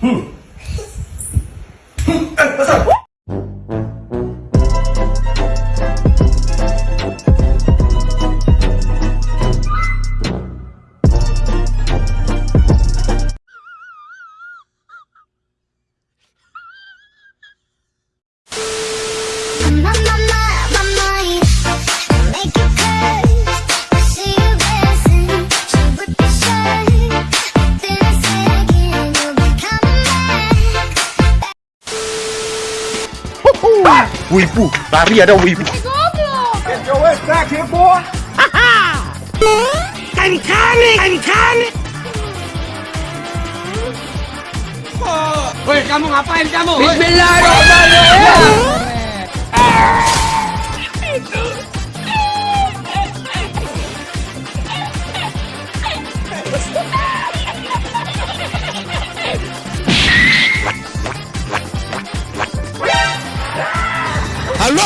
Hmm. Wibu, que vida era Wibu. Yo está aquí, boy. ¡Canicane! ¡Canicane! Oye, kamu ngapain kamu? Bismillahirrahmanirrahim. Itu.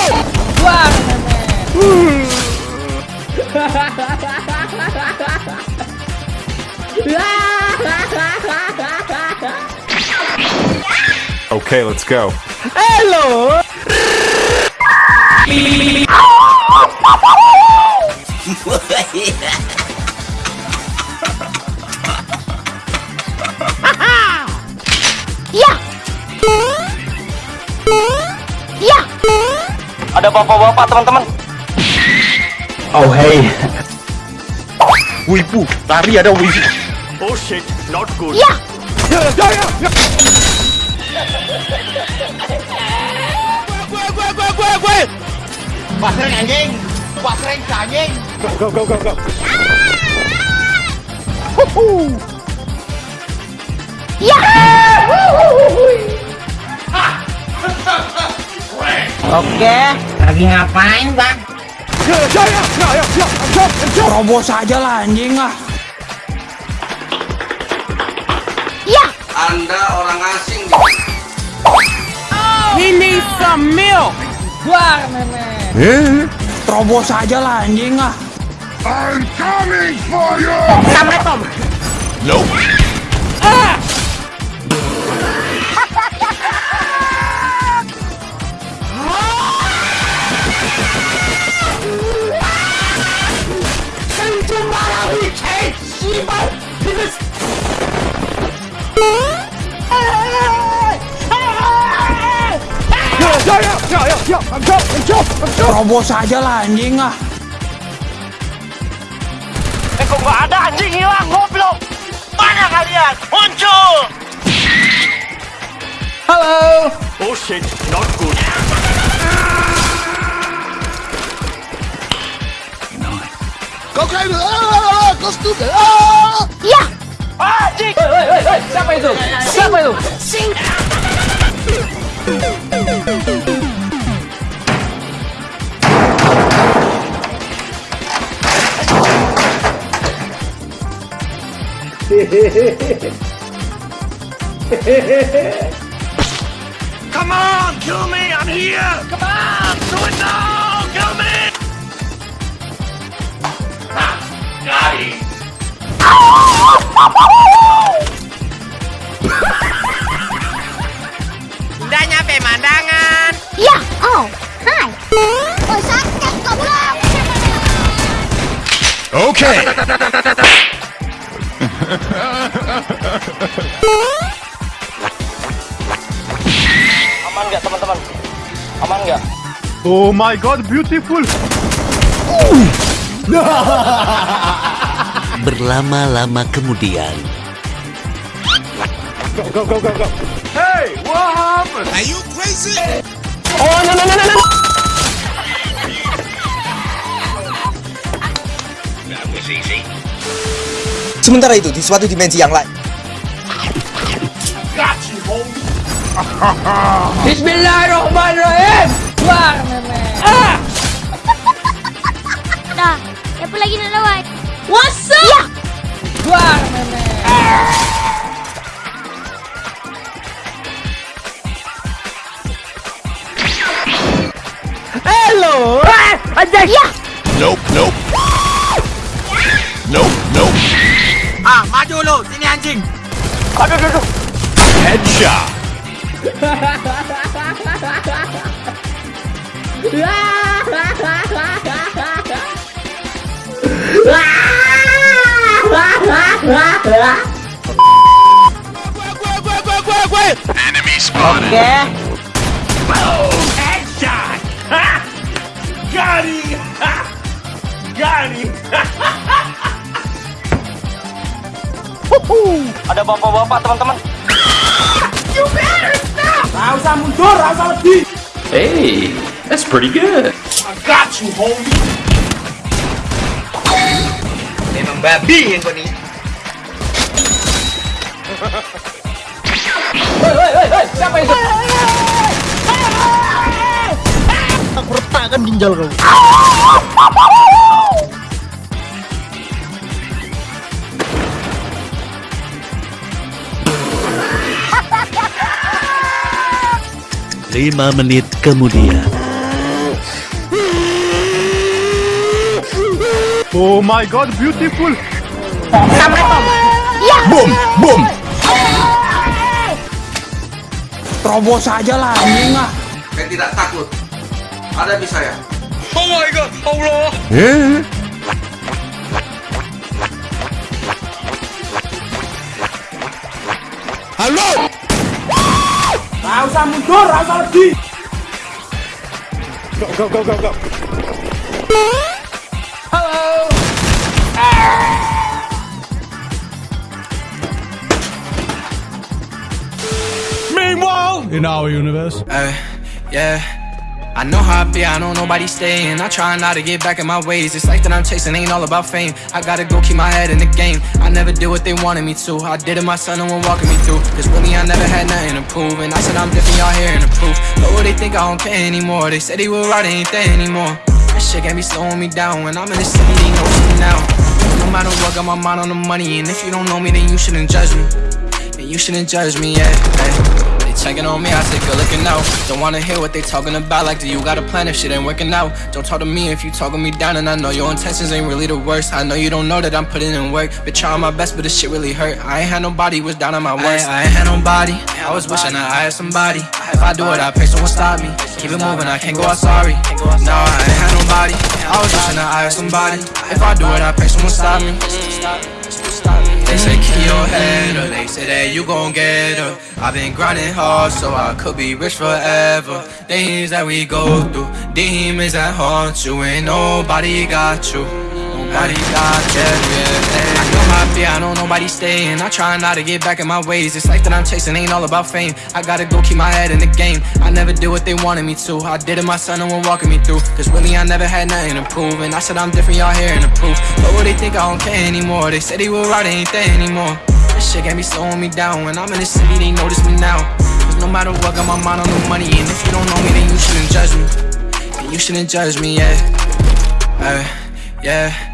Okay, let's go. Ya. Ada bapak-bapak teman-teman. Oh hey. Wibu, lari ada wibu. Oh shit, not good. Ya. Ya. Oke, lagi ngapain bang? Terobos aja lah anjing ah. Ya. Anda orang asing We need some milk. Buar nenek. Eh? Terobos aja lah anjing ah. Assalamualaikum. Terobos aja lah anjing ah. Eh kok nggak ada anjing hilang goblok? Mana kalian? Muncul! Halo. Oh shit, not good. Ya. Anjing! Siapa itu? Siapa itu? Come on, kill me! I'm here! Come on! Do it now! Kill me! Ah, got him. Udah nyampe mandangan. Ya. Oh. Hai. Oh, sakit. Okay. Oh my god, beautiful. Berlama-lama kemudian, Hey, what happened? Oh, no, no, no, no, no! Sementara itu, di suatu dimensi yang lain, Bismillahirrahmanirrahim. Buar nenek. Dah. Siapa lagi nak lawan? What's up? Ya. Buar nenek. Hello. Eh, anjing. Ya. Nope, nope. Nope, nope. Ah, maju lu, sini anjing. Aduh, aduh, aduh. Headshot. Enemy spotted. Headshot! Ha! Got him! Ha! Got him! Ada bapak-bapak teman-teman. Hey, that's pretty good. Got you, homie! Memang babi yang kau ni. Lima menit kemudian. Oh my god, beautiful. Boom, boom. Terobos aja lah anjing ah. Saya tidak takut. Hadapi saya. Oh my god! Allah! Go, go, go, go, go. In our universe. Uh, Yeah. I know how I be, I know nobody staying. I try not to get back in my ways. It's like that I'm chasing, ain't all about fame. I gotta go keep my head in the game. I never did what they wanted me to. I did it myself, no one walking me through. Cause really, I never had nothing to prove. And I said I'm different, y'all hearing the proof. But what they think I don't care anymore. They said they were right, ain't there anymore. That shit got me slowing me down. When I'm in the city, they know me now. No matter what, got my mind on the money. And if you don't know me, then you shouldn't judge me. And you shouldn't judge me, yeah. Hey. Checking on me, I say good looking out. Don't wanna hear what they talking about. Like, do you got a plan if shit ain't working out? Don't talk to me if you talking me down, and I know your intentions ain't really the worst. I know you don't know that I'm putting in work. Been trying my best, but this shit really hurt. I ain't had nobody was down on my worst. I, I ain't had nobody. I was wishing I had somebody. If I do it, I pray someone stop me. Keep it moving, I can't go out sorry. No, I ain't had nobody. I was wishing I had somebody. If I do it, I pray someone stop me. They say keep your head up, they say that you gon' get up. I've been grinding hard so I could be rich forever. Things that we go through, demons that haunt you, ain't nobody got you. Nobody got you, yeah. I how I know nobody staying. I try not to get back in my ways. This life that I'm chasing, ain't all about fame. I gotta go keep my head in the game. I never did what they wanted me to. I did it myself, no one walking me through. Cause really, I never had nothing to prove. And I said I'm different, y'all hearing the proof. But what they think I don't care anymore. They said they were right, ain't there anymore. This shit got me slowing me down. When I'm in the city, they notice me now. Cause no matter what, got my mind on the money. And if you don't know me, then you shouldn't judge me. And you shouldn't judge me, yeah. Uh, yeah.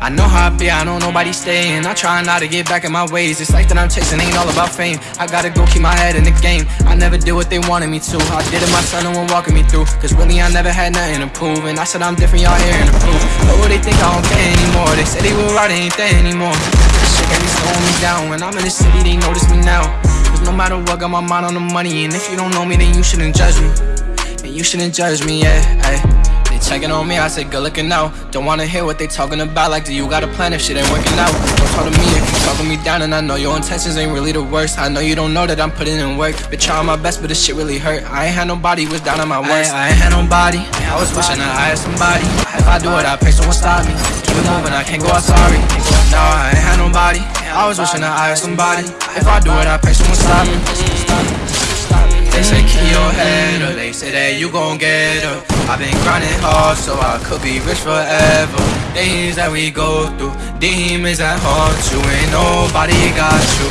I know how I be, I know nobody staying. I try not to get back in my ways. It's life that I'm chasing, ain't all about fame. I gotta go keep my head in the game. I never did what they wanted me to. I did it myself, no one walking me through. Cause really, I never had nothing to prove. And I said I'm different, y'all hearing the proof. But what they think I don't care anymore. They said they were right, ain't there anymore. This shit got me slowing me down. When I'm in the city, they notice me now. Cause no matter what, got my mind on the money. And if you don't know me, then you shouldn't judge me. And you shouldn't judge me, yeah. Ay. They checking on me, I say good looking out. Don't wanna hear what they talking about. Like, do you got a plan if shit ain't working out? Don't talk to me if you talking me down, and I know your intentions ain't really the worst. I know you don't know that I'm putting in work. Been trying my best, but this shit really hurt. I ain't had nobody was down on my worst. I, I ain't had nobody. I was wishing I had somebody. If I do it, I pray someone stop me. Keep it moving, I can't go out sorry. No, I ain't had nobody. I was wishing I had somebody. If I do it, I pray someone stop me. They say keep your head up, they say that you gon' get up. I've been grinding hard so I could be rich forever. Things that we go through, demons that haunt you, ain't nobody got you.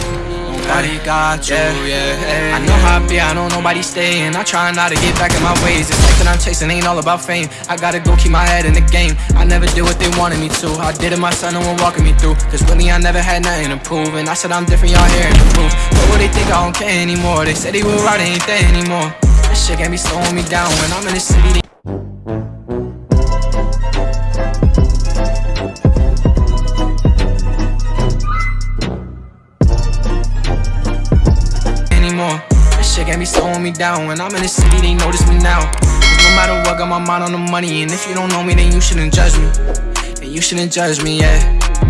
Nobody got you, yeah. I know how I be, I know nobody staying. I try not to get back in my ways. It's like that I'm chasing, ain't all about fame. I gotta go keep my head in the game. I never did what they wanted me to. I did it myself, no one walking me through. Cause really, I never had nothing to prove. And I said I'm different, y'all hearing the proof. But what they think I don't care anymore. They said they were right, ain't there anymore. Shit got me slowing me down. When I'm in the city, anymore. shit can't be slowing me down. When I'm in the city, they notice me now. Cause no matter what, got my mind on the money. And if you don't know me, then you shouldn't judge me. And you shouldn't judge me, yeah.